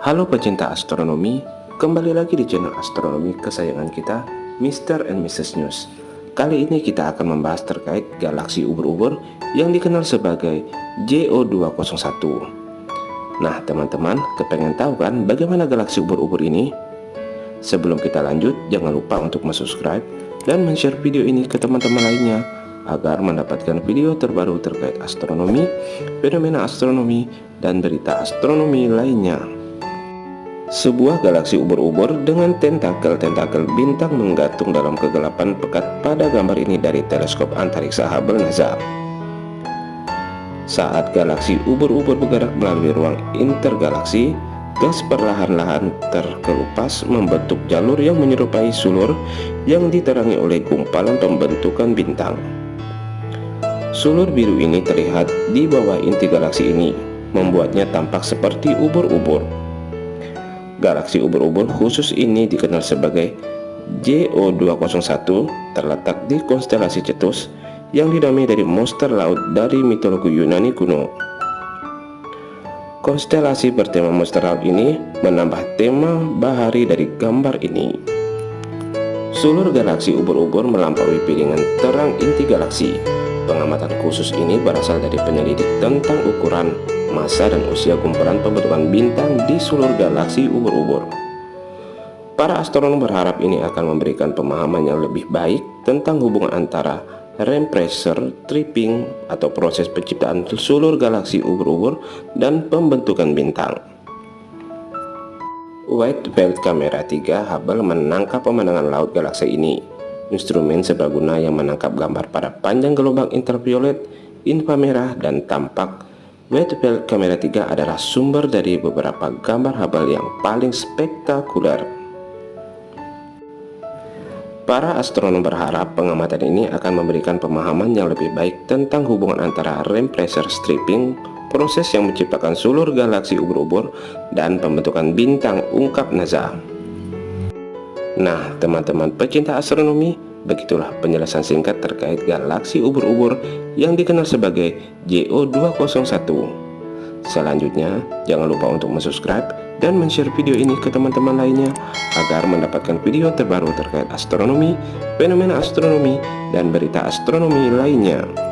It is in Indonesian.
Halo pecinta astronomi, kembali lagi di channel astronomi kesayangan kita, Mr. and Mrs. News. Kali ini kita akan membahas terkait galaksi ubur-ubur yang dikenal sebagai JO201. Nah teman-teman, kepengen tahu kan bagaimana galaksi ubur-ubur ini? Sebelum kita lanjut, jangan lupa untuk subscribe dan share video ini ke teman-teman lainnya agar mendapatkan video terbaru terkait astronomi, fenomena astronomi, dan berita astronomi lainnya. Sebuah galaksi ubur-ubur dengan tentakel-tentakel bintang menggantung dalam kegelapan pekat pada gambar ini dari teleskop antariksa Hubble NASA. Saat galaksi ubur-ubur bergerak melalui ruang intergalaksi, gas perlahan-lahan terkelupas membentuk jalur yang menyerupai sulur yang diterangi oleh gumpalan pembentukan bintang. Sulur biru ini terlihat di bawah inti galaksi ini, membuatnya tampak seperti ubur-ubur. Galaksi ubur-ubur khusus ini dikenal sebagai JO201 terletak di konstelasi Cetus yang dinamai dari monster laut dari mitologi Yunani kuno. Konstelasi bertema monster laut ini menambah tema bahari dari gambar ini. Sulur galaksi ubur-ubur melampaui piringan terang inti galaksi. Pengamatan khusus ini berasal dari penyelidik tentang ukuran masa dan usia kumpulan pembentukan bintang di seluruh galaksi ubur-ubur. Para astronom berharap ini akan memberikan pemahaman yang lebih baik tentang hubungan antara ram pressure, tripping, atau proses penciptaan seluruh galaksi ubur-ubur dan pembentukan bintang. Wide Field Camera 3 Hubble menangkap pemandangan laut galaksi ini. Instrumen serbaguna yang menangkap gambar pada panjang gelombang ultraviolet, inframerah, dan tampak Wide Field Camera 3 adalah sumber dari beberapa gambar Hubble yang paling spektakuler. Para astronom berharap pengamatan ini akan memberikan pemahaman yang lebih baik tentang hubungan antara ram pressure stripping, proses yang menciptakan seluruh galaksi ubur-ubur, dan pembentukan bintang ungkap NASA. Nah, teman-teman pecinta astronomi, Begitulah penjelasan singkat terkait galaksi ubur-ubur yang dikenal sebagai JO201. Selanjutnya, jangan lupa untuk subscribe dan share video ini ke teman-teman lainnya agar mendapatkan video terbaru terkait astronomi, fenomena astronomi, dan berita astronomi lainnya.